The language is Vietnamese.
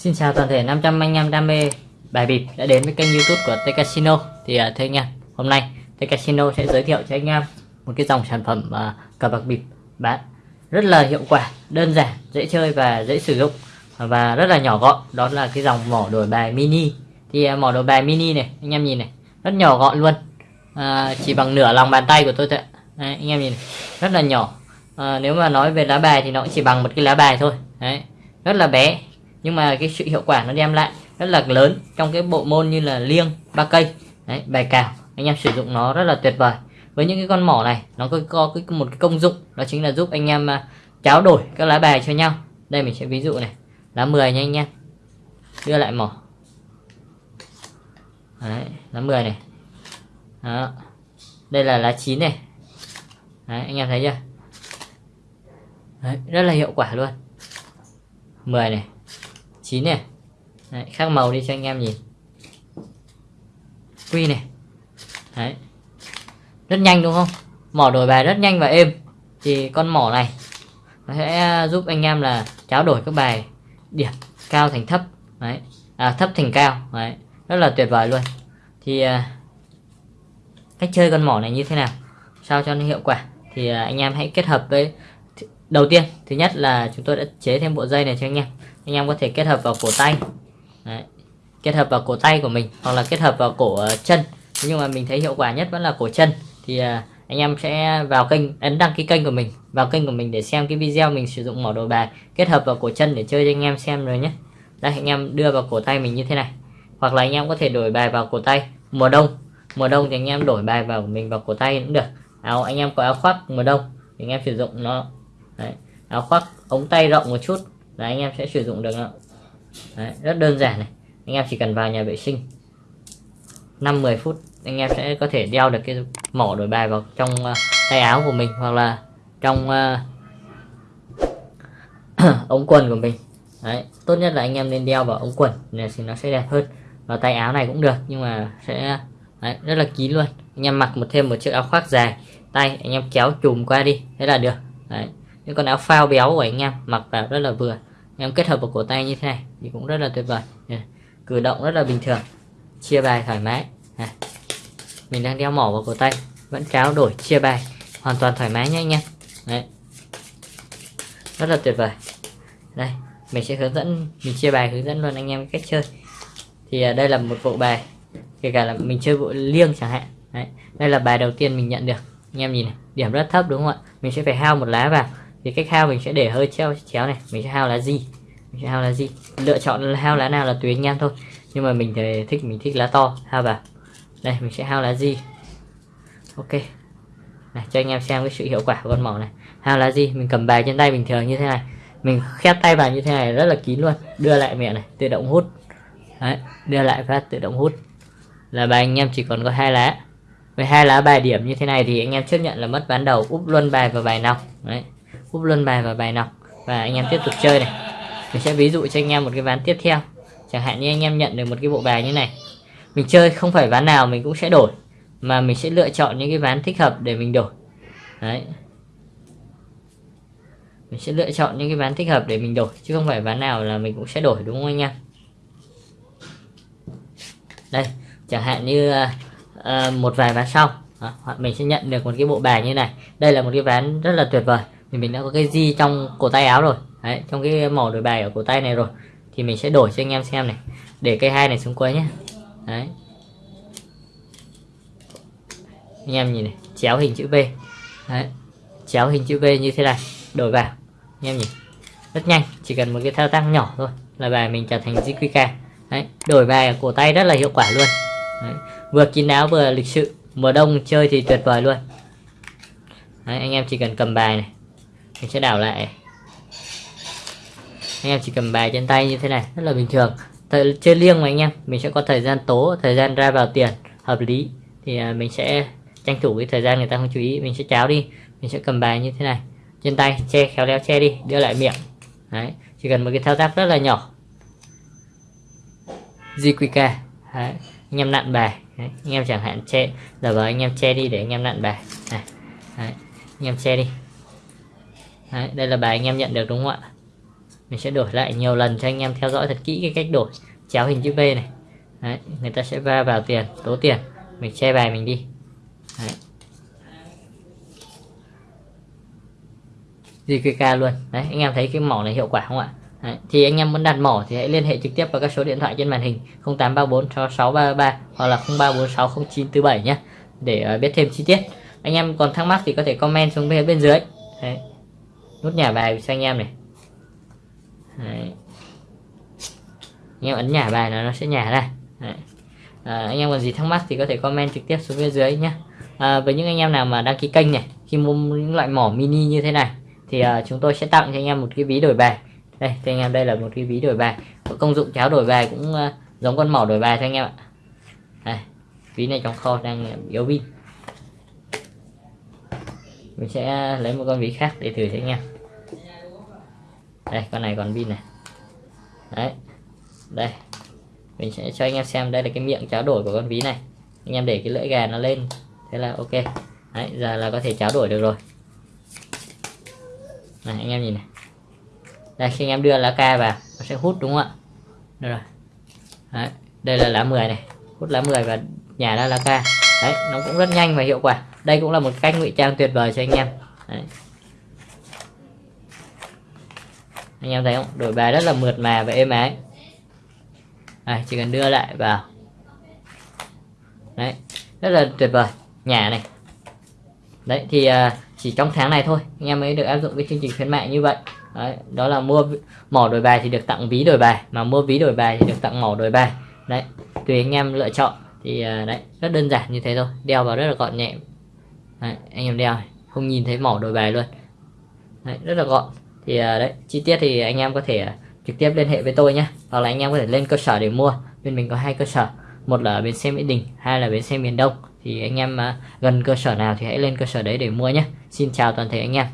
Xin chào toàn thể 500 anh em đam mê bài bịp đã đến với kênh youtube của T Casino. Thì uh, thưa anh em, hôm nay T Casino sẽ giới thiệu cho anh em một cái dòng sản phẩm uh, cờ bạc bịp. Bán rất là hiệu quả, đơn giản, dễ chơi và dễ sử dụng và rất là nhỏ gọn. Đó là cái dòng mỏ đổi bài mini. Thì à, mỏ đổi bài mini này, anh em nhìn này, rất nhỏ gọn luôn. À, Chỉ bằng nửa lòng bàn tay của tôi thôi Đấy, anh em nhìn này, rất là nhỏ. À, Nếu mà nói về lá bài thì nó chỉ bằng một cái lá bài thôi. Đấy, rất là bé nhưng mà cái sự hiệu quả nó đem lại rất là lớn trong cái bộ môn như là liêng ba cây. Đấy, bài cào anh em sử dụng nó rất là tuyệt vời. Với những cái con mỏ này nó có, có cái, một cái công dụng đó chính là giúp anh em uh, đổi các lá bài cho nhau. Đây mình sẽ ví dụ này lá 10 nha anh em đưa lại mỏ. Đấy, lá 10 này. Đó. đây là lá 9 này. Đấy, anh em thấy chưa? Đấy, rất là hiệu quả luôn. 10 này. 9 này. Đấy, khác màu đi cho anh em nhìn. Quy này. Đấy. rất nhanh đúng không? Mỏ đổi bài rất nhanh và êm. Thì con mỏ này nó sẽ giúp anh em là tráo đổi các bài điểm cao thành thấp Đấy. À, thấp thành cao Đấy. rất là tuyệt vời luôn thì à, cách chơi con mỏ này như thế nào sao cho nó hiệu quả thì à, anh em hãy kết hợp với đầu tiên thứ nhất là chúng tôi đã chế thêm bộ dây này cho anh em anh em có thể kết hợp vào cổ tay Đấy. kết hợp vào cổ tay của mình hoặc là kết hợp vào cổ uh, chân nhưng mà mình thấy hiệu quả nhất vẫn là cổ chân thì uh, anh em sẽ vào kênh ấn đăng ký kênh của mình vào kênh của mình để xem cái video mình sử dụng mỏ đồ bài kết hợp vào cổ chân để chơi cho anh em xem rồi nhé. Đây anh em đưa vào cổ tay mình như thế này. Hoặc là anh em có thể đổi bài vào cổ tay. Mùa đông. Mùa đông thì anh em đổi bài vào mình vào cổ tay cũng được. Áo anh em có áo khoác mùa đông thì anh em sử dụng nó. Đấy. áo khoác ống tay rộng một chút. Là anh em sẽ sử dụng được Đấy, rất đơn giản này. Anh em chỉ cần vào nhà vệ sinh 5-10 phút anh em sẽ có thể đeo được cái mỏ đổi bài vào trong uh, tay áo của mình hoặc là trong uh, ống quần của mình. Đấy, tốt nhất là anh em nên đeo vào ống quần này thì nó sẽ đẹp hơn. Và tay áo này cũng được nhưng mà sẽ đấy, rất là kín luôn. Anh em mặc một thêm một chiếc áo khoác dài tay anh em kéo chùm qua đi thế là được. Đấy những con áo phao béo của anh em mặc vào rất là vừa. Anh em kết hợp vào cổ tay như thế này thì cũng rất là tuyệt vời. Cử động rất là bình thường chia bài thoải mái. Này mình đang đeo mỏ vào cổ tay. Vẫn tráo đổi, chia bài. Hoàn toàn thoải mái nhé anh em. Đấy. Rất là tuyệt vời. Đây, mình sẽ hướng dẫn, mình chia bài hướng dẫn luôn anh em cách chơi. Thì à, đây là một bộ bài, kể cả là mình chơi bộ liêng chẳng hạn. Đấy, đây là bài đầu tiên mình nhận được. Anh em nhìn này, điểm rất thấp đúng không ạ? Mình sẽ phải hao một lá vào. Thì cách hao mình sẽ để hơi treo chéo này. Mình sẽ hao lá gì? Mình sẽ hao lá gì? Lựa chọn hao lá nào là tùy anh em thôi. Nhưng mà mình thì thích, mình thích lá to, hao vào đây mình sẽ hao lá gì ok. Này cho anh em xem cái sự hiệu quả của con mỏ này. Hao lá gì mình cầm bài trên tay bình thường như thế này. Mình khép tay vào như thế này rất là kín luôn. Đưa lại mẹ này tự động hút. Đấy, đưa lại phát tự động hút. Là bài anh em chỉ còn có hai lá. Với hai lá bài điểm như thế này thì anh em chấp nhận là mất ván đầu. Úp luôn bài vào bài nòng đấy úp luôn bài vào bài nòng và anh em tiếp tục chơi này. Mình sẽ ví dụ cho anh em một cái ván tiếp theo. Chẳng hạn như anh em nhận được một cái bộ bài như này mình chơi không phải ván nào mình cũng sẽ đổi mà mình sẽ lựa chọn những cái ván thích hợp để mình đổi. Đấy. Mình sẽ lựa chọn những cái ván thích hợp để mình đổi chứ không phải ván nào là mình cũng sẽ đổi đúng không anh em? Đây chẳng hạn như uh, một vài ván sau. Đó, hoặc mình sẽ nhận được một cái bộ bài như này. Đây là một cái ván rất là tuyệt vời thì mình đã có cái di trong cổ tay áo rồi. Đấy trong cái màu đổi bài ở cổ tay này rồi thì mình sẽ đổi cho anh em xem này để cây hai này xuống cuối nhé đấy. Anh em nhìn này chéo hình chữ V. Đấy chéo hình chữ V như thế này đổi vào. Anh em nhìn rất nhanh chỉ cần một cái thao tác nhỏ thôi là bài mình trở thành JQK đấy đổi bài cổ tay rất là hiệu quả luôn. Đấy. vừa kín áo vừa lịch sự mùa đông chơi thì tuyệt vời luôn. Đấy, anh em chỉ cần cầm bài này mình sẽ đảo lại. Anh em chỉ cầm bài trên tay như thế này rất là bình thường thời, chơi liêng mà anh em mình sẽ có thời gian tố thời gian ra vào tiền hợp lý thì à, mình sẽ tranh thủ cái thời gian người ta không chú ý mình sẽ cháo đi mình sẽ cầm bài như thế này trên tay che khéo léo che đi đưa lại miệng đấy chỉ cần một cái thao tác rất là nhỏ JQK đấy. anh em nặn bài đấy. anh em chẳng hạn che giờ vào anh em che đi để anh em nặn bài này đấy. anh em che đi đấy. đây là bài anh em nhận được đúng không ạ mình sẽ đổi lại nhiều lần cho anh em theo dõi thật kỹ cái cách đổi. Chéo hình chữ V này. Đấy. người ta sẽ va vào tiền tố tiền. Mình che bài mình đi. Đấy. JQK luôn. Đấy anh em thấy cái mỏ này hiệu quả không ạ? Đấy, thì anh em muốn đặt mỏ thì hãy liên hệ trực tiếp vào các số điện thoại trên màn hình 0834 6633 hoặc là 0346 0947 nhé để uh, biết thêm chi tiết. Anh em còn thắc mắc thì có thể comment xuống bên bên dưới. Đấy. nút nhả bài cho anh em này. Đấy. anh em ấn nhả bài là nó sẽ nhả ra. Đấy. À, anh em còn gì thắc mắc thì có thể comment trực tiếp xuống bên dưới nhé à, với những anh em nào mà đăng ký kênh này khi mua những loại mỏ mini như thế này thì uh, chúng tôi sẽ tặng cho anh em một cái ví đổi bài. Đây cho anh em đây là một cái ví đổi bài. Có công dụng cháo đổi bài cũng uh, giống con mỏ đổi bài thôi anh em ạ. Đây, ví này trong kho đang à, yếu pin mình sẽ lấy một con ví khác để thử cho anh em đây, con này còn pin này. Đấy. Đây. Mình sẽ cho anh em xem, đây là cái miệng cháo đổi của con ví này. Anh em để cái lưỡi gà nó lên. Thế là ok. Đấy, giờ là có thể cháo đổi được rồi. Này, anh em nhìn này. Đây, khi anh em đưa lá ca vào, nó sẽ hút đúng không ạ? Đây rồi. Đấy. đây là lá 10 này. Hút lá 10 và nhả ra lá ca. Đấy, nó cũng rất nhanh và hiệu quả. Đây cũng là một cách ngụy trang tuyệt vời cho anh em. Đấy. Anh em thấy không? Đổi bài rất là mượt mà và êm ái. Này chỉ cần đưa lại vào. Đấy rất là tuyệt vời. Nhả này. Đấy thì uh, chỉ trong tháng này thôi anh em mới được áp dụng cái chương trình khuyến mại như vậy. Đấy, đó là mua mỏ đổi bài thì được tặng ví đổi bài mà mua ví đổi bài thì được tặng mỏ đổi bài. Đấy tùy anh em lựa chọn thì uh, đấy rất đơn giản như thế thôi đeo vào rất là gọn nhẹ. Đấy, anh em đeo không nhìn thấy mỏ đổi bài luôn. Đấy, rất là gọn thì à, đấy, chi tiết thì anh em có thể à, trực tiếp liên hệ với tôi nhé hoặc là anh em có thể lên cơ sở để mua. Bên mình có hai cơ sở. Một là ở bến xe mỹ đình, hai là bến xe miền đông. Thì anh em à, gần cơ sở nào thì hãy lên cơ sở đấy để mua nhé xin chào toàn thể anh em.